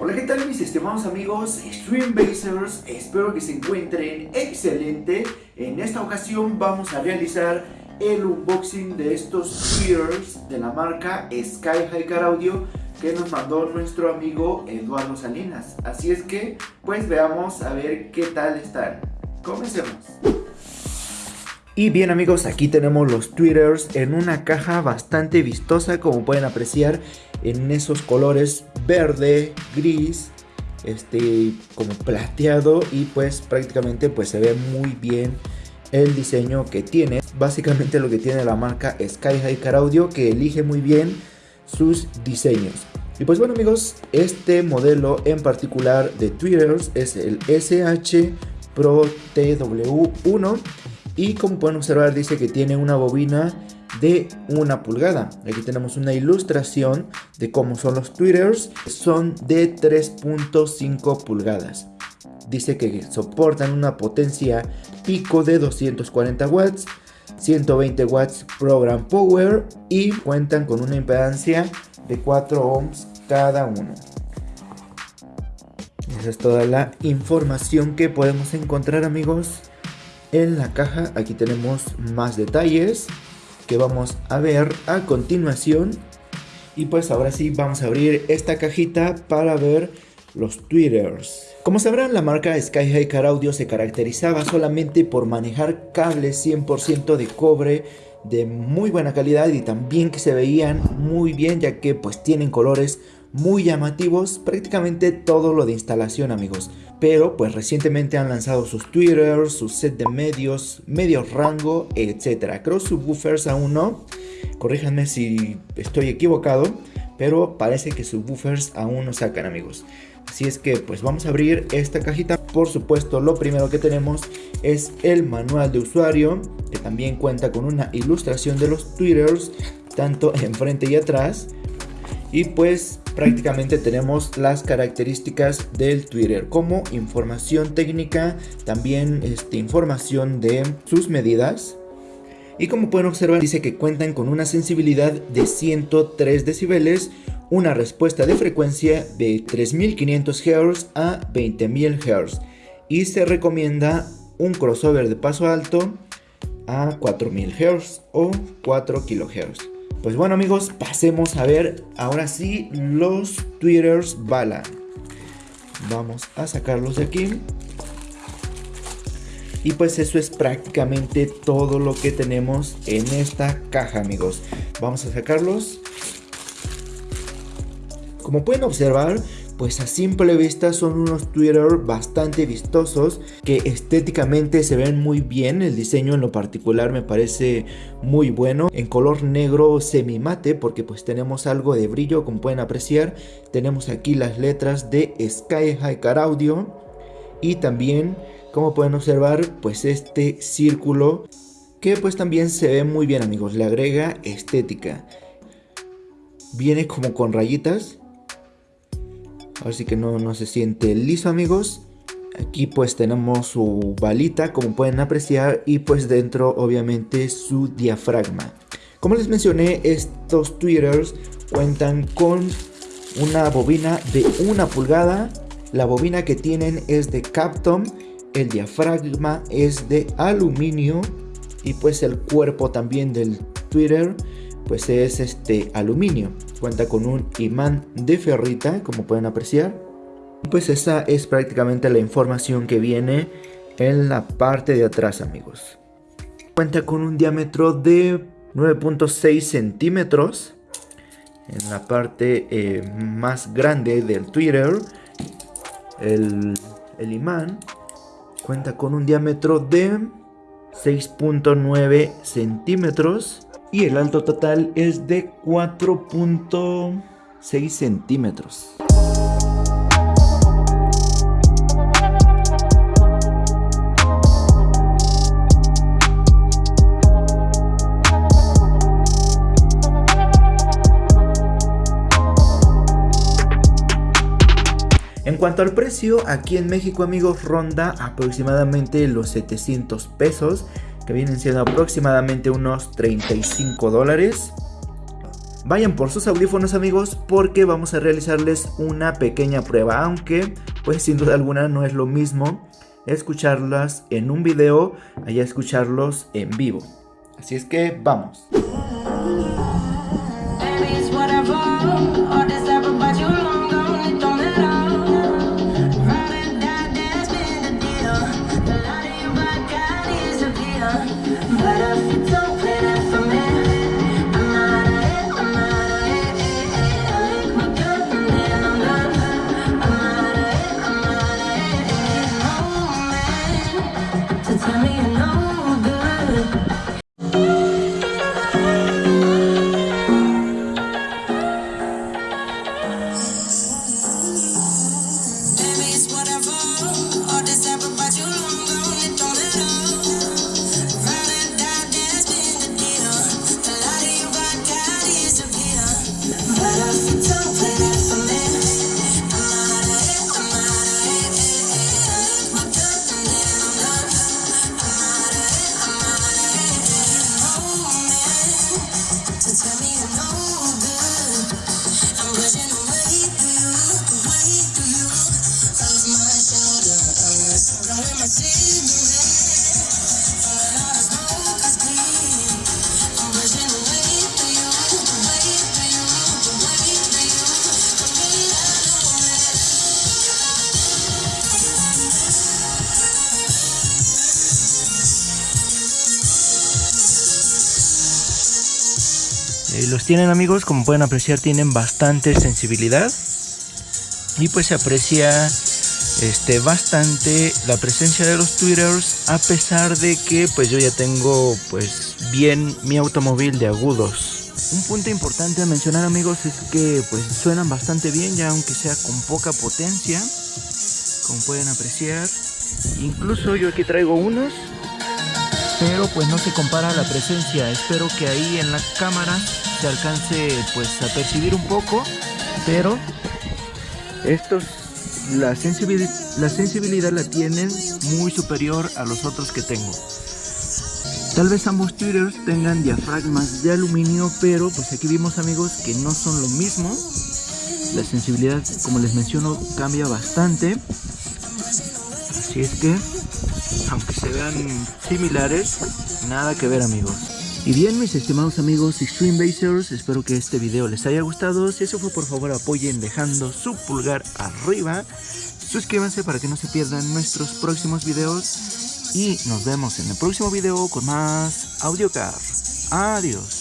Hola, ¿qué tal mis estimados amigos Streambasers? Espero que se encuentren excelente. En esta ocasión vamos a realizar el unboxing de estos ears de la marca Sky High Car Audio que nos mandó nuestro amigo Eduardo Salinas. Así es que, pues veamos a ver qué tal están. Comencemos. Y bien amigos, aquí tenemos los tweeters en una caja bastante vistosa como pueden apreciar en esos colores verde, gris, este como plateado y pues prácticamente pues se ve muy bien el diseño que tiene. Básicamente lo que tiene la marca Sky High Car Audio que elige muy bien sus diseños. Y pues bueno amigos, este modelo en particular de tweeters es el SH Pro TW1 y como pueden observar dice que tiene una bobina de una pulgada. Aquí tenemos una ilustración de cómo son los tweeters. Son de 3.5 pulgadas. Dice que soportan una potencia pico de 240 watts, 120 watts program power y cuentan con una impedancia de 4 ohms cada uno. Esa es toda la información que podemos encontrar amigos en la caja aquí tenemos más detalles que vamos a ver a continuación. Y pues ahora sí vamos a abrir esta cajita para ver los tweeters. Como sabrán la marca Sky High Car Audio se caracterizaba solamente por manejar cables 100% de cobre de muy buena calidad y también que se veían muy bien ya que pues tienen colores muy llamativos, prácticamente todo lo de instalación amigos. Pero pues recientemente han lanzado sus tweeters, su set de medios, medios rango, etc. Creo subwoofers aún no, corríjanme si estoy equivocado, pero parece que subwoofers aún no sacan amigos. Así es que pues vamos a abrir esta cajita. Por supuesto lo primero que tenemos es el manual de usuario, que también cuenta con una ilustración de los tweeters, tanto enfrente y atrás. Y pues prácticamente tenemos las características del Twitter como información técnica, también este, información de sus medidas. Y como pueden observar dice que cuentan con una sensibilidad de 103 decibeles, una respuesta de frecuencia de 3500 Hz a 20000 Hz y se recomienda un crossover de paso alto a 4000 Hz o 4 kHz. Pues bueno amigos, pasemos a ver ahora sí los tweeters bala. Vamos a sacarlos de aquí. Y pues eso es prácticamente todo lo que tenemos en esta caja amigos. Vamos a sacarlos. Como pueden observar, pues a simple vista son unos Twitter bastante vistosos que estéticamente se ven muy bien, el diseño en lo particular me parece muy bueno, en color negro semi mate porque pues tenemos algo de brillo como pueden apreciar, tenemos aquí las letras de Sky High Car Audio. Y también como pueden observar pues este círculo que pues también se ve muy bien amigos, le agrega estética. Viene como con rayitas Así que no, no se siente liso amigos. Aquí pues tenemos su balita como pueden apreciar y pues dentro obviamente su diafragma. Como les mencioné estos tweeters cuentan con una bobina de una pulgada. La bobina que tienen es de Captom. El diafragma es de aluminio y pues el cuerpo también del tweeter pues es este aluminio. Cuenta con un imán de ferrita, como pueden apreciar. Pues esa es prácticamente la información que viene en la parte de atrás, amigos. Cuenta con un diámetro de 9.6 centímetros. En la parte eh, más grande del Twitter, el, el imán cuenta con un diámetro de 6.9 centímetros y el alto total es de 4.6 centímetros. En cuanto al precio, aquí en México amigos ronda aproximadamente los 700 pesos que vienen siendo aproximadamente unos 35 dólares. vayan por sus audífonos amigos porque vamos a realizarles una pequeña prueba, aunque pues sin duda alguna no es lo mismo escucharlas en un video allá escucharlos en vivo. Así es que vamos. Eh, los tienen amigos, como pueden apreciar, tienen bastante sensibilidad. Y pues se aprecia este, bastante la presencia de los tweeters a pesar de que pues yo ya tengo pues bien mi automóvil de agudos. Un punto importante a mencionar amigos es que pues suenan bastante bien ya aunque sea con poca potencia como pueden apreciar. Incluso yo aquí traigo unos pero pues no se compara la presencia. Espero que ahí en la cámara se alcance pues a percibir un poco, pero estos la sensibilidad, la sensibilidad la tienen muy superior a los otros que tengo. Tal vez ambos tweeters tengan diafragmas de aluminio, pero pues aquí vimos amigos que no son lo mismo. La sensibilidad, como les menciono, cambia bastante. Así es que aunque se vean similares, nada que ver amigos. Y bien mis estimados amigos Extreme Basers, espero que este video les haya gustado. Si eso fue por favor apoyen dejando su pulgar arriba. Suscríbanse para que no se pierdan nuestros próximos videos. Y nos vemos en el próximo video con más AudioCar. Adiós.